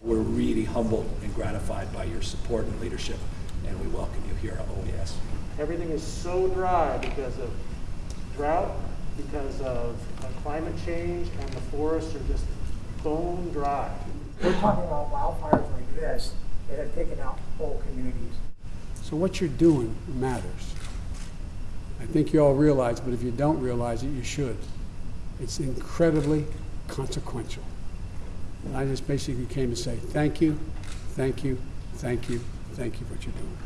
We're really humbled and gratified by your support and leadership, and we welcome you here at OES. Everything is so dry because of drought, because of uh, climate change, and the forests are just bone dry. We're talking about wildfires like this that have taken out whole communities. So what you're doing matters. I think you all realize, but if you don't realize it, you should. It's incredibly consequential. And I just basically came to say thank you, thank you, thank you, thank you for what you're doing.